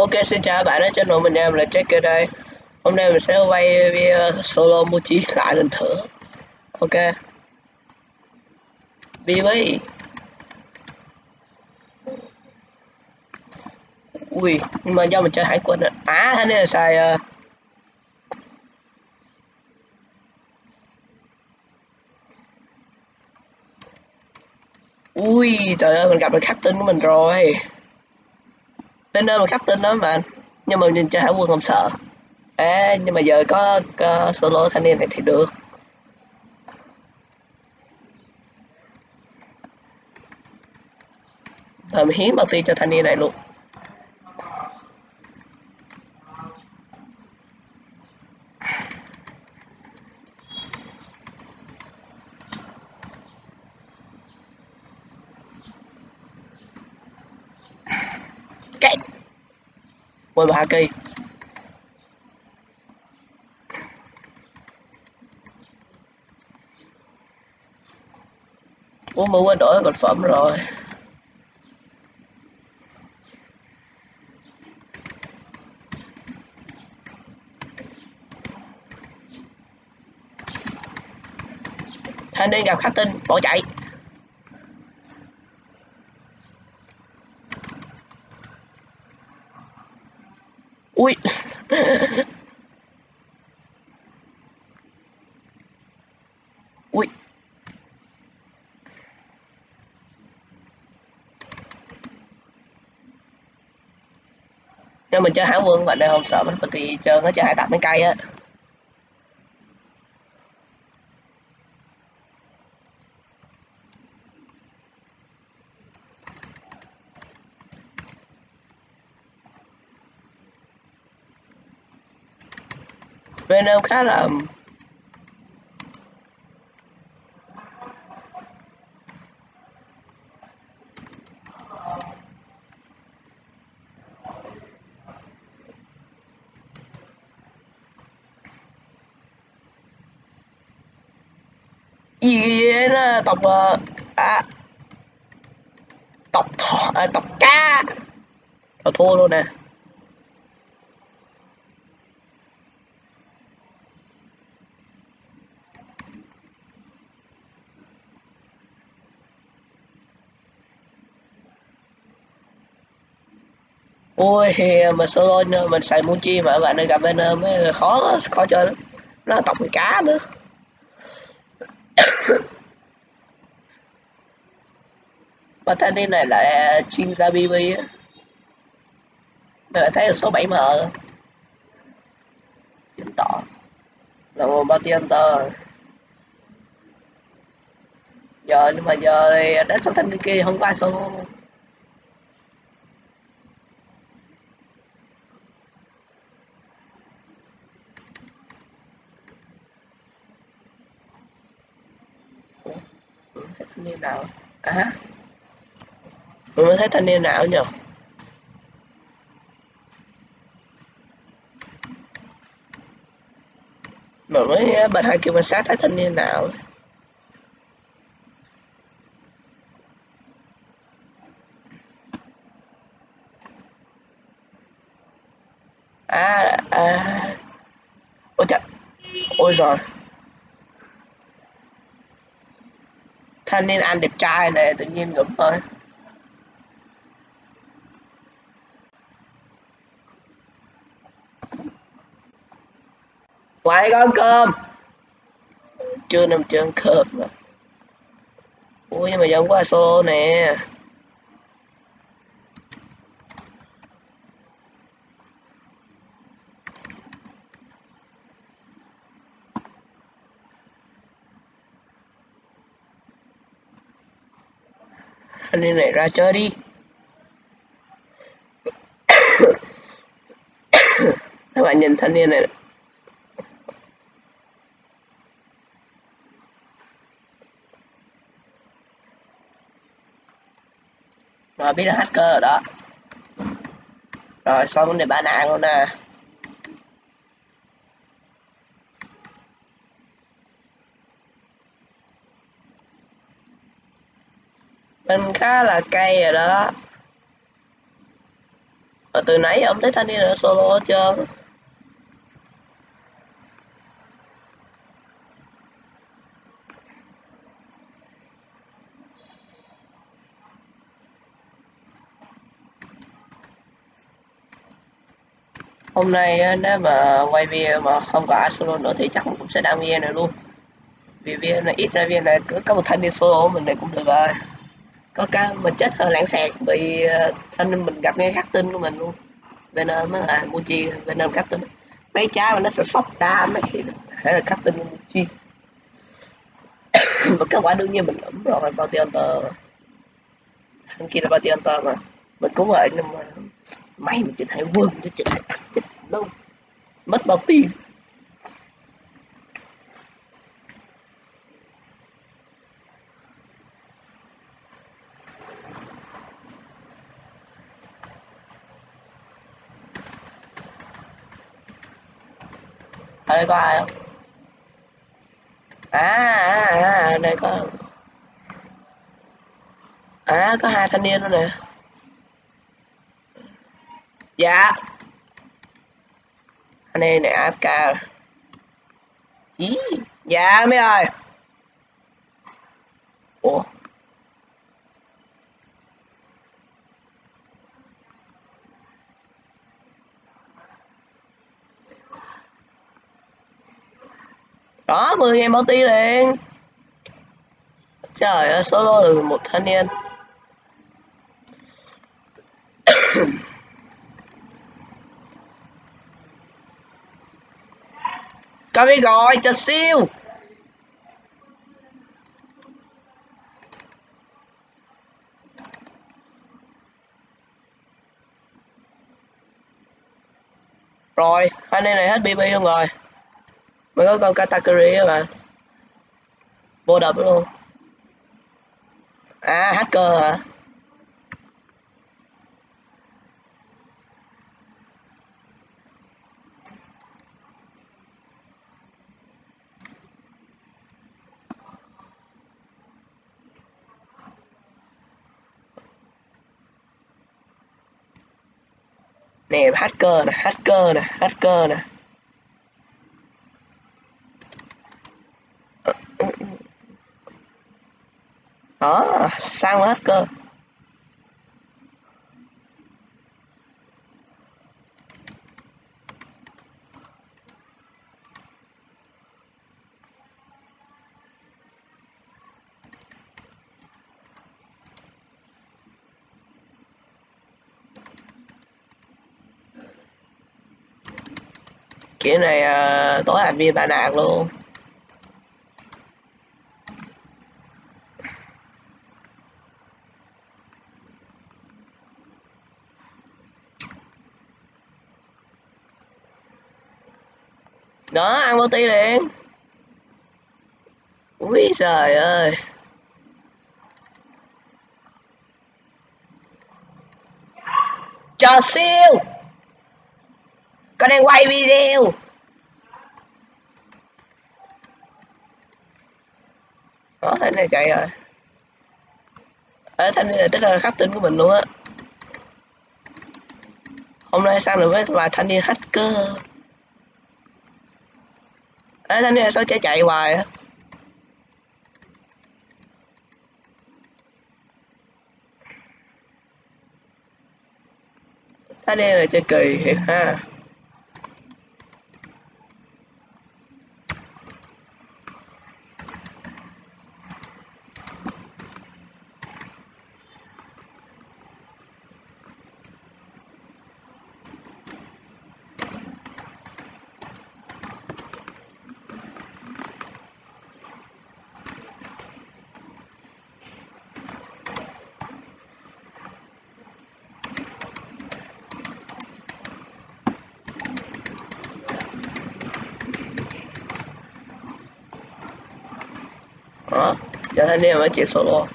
Ok, xin chào các bạn trên đội mình em là Jack đây. Hôm nay mình sẽ quay video solo Mochi lại lần thử Ok. BB Ui, nhưng mà do mình chơi hải quân À thế nên là xài uh... Ui, trời ơi, mình gặp được captain của mình rồi bên nơi mà khắc tin đó mà nhưng mà nhìn chơi hải quân không sợ. À, nhưng mà giờ có, có solo thanh niên này thì được. Rồi mình hiến phi cho thanh niên này luôn. Quên ba cây Ủa, mà quên đổi vật phẩm rồi. Thanh niên gặp khắc tinh bỏ chạy. Ui. Ui. Nếu mình chơi hải quân, bạn đây không sợ mình bất chơi nó chơi hải tặc mấy cây á. Venom khá là gì đến tộc ờ, à, tộc thọ à, tộc cá rồi thua luôn nè à. Ui mà solo, mình xài chi mà bạn ơi, gặp bên ờ, mới khó khó chơi lắm. Nó là tộc người cá nữa. Mà thanh niên này lại chuyên gia bb á. Mình thấy là số 7 m. Chứng tỏ là một bounty hunter. Giờ nhưng mà giờ thì đánh số thanh niên kia không có ai solo. Thanh niên nào? À? Mình mới thấy thanh niên nào nhỉ mà mới ờ, bật hai kêu quan sát thấy thanh niên nào? À à. Ôi trời ôi rồi thanh niên anh đẹp trai này, tự nhiên ngủm thôi quay con cơm. Chưa nằm chưa ăn cơm mà. Ui nhưng mà giống qua xô nè. Anh đi này ra chơi đi. Các bạn nhìn thanh niên này. Rồi biết là hacker rồi đó. Rồi, xong vấn đề bán nạn luôn nè. à. Khá là cay rồi đó. Ở từ nãy ông thấy thanh niên ở solo hết trơn. Hôm nay nếu mà quay video mà không có ai solo nữa thì chắc cũng sẽ đăng video này luôn. Vì video này, ít ra video này cứ có một thanh niên solo mình này cũng được rồi có cái mình chết hơi lãng xẹt bị nên ờ, mình gặp ngay khắc tinh của mình luôn. Venom á à Muji, Venom khắc tinh mấy trái mà nó sẽ sốc đa mấy khi thể là khắc tinh của Muji. Và kết quả đương nhiên mình ấm rồi Bounty Hunter thằng kia là Bounty Hunter mà. Mình cũng vậy, nhưng mà may mình chỉ hay quên chứ chỉ hay ăn chết đâu mất bao tiền đây có ai không? À à à, à đây có à có hai thanh niên luôn nè. Dạ. Anh em này AFK ý dạ mấy ơi. Ủa? Đó 10 ngày multi liền. Trời ơi solo được một thanh niên. Có biết gọi chờ siêu Rồi, anh em này hết BB luôn rồi. Mới có con category các bạn Vô đập luôn. À, hacker hả? nè hacker nè hacker nè hacker nè. Sang hết cơ kiểu này à, tối admin ba nạt luôn. Đó, ăn bao ti liền. Ui trời ơi. Chờ siêu con đang quay video. Đó thanh này chạy rồi ở thanh này tức là khắc tinh của mình luôn á. Hôm nay sang được với vài thanh niên hacker? Ê, thanh niên sao chạy chạy hoài á? Thanh niên là chơi kỳ thiệt ha. Đó giờ thanh niên mới chịu solo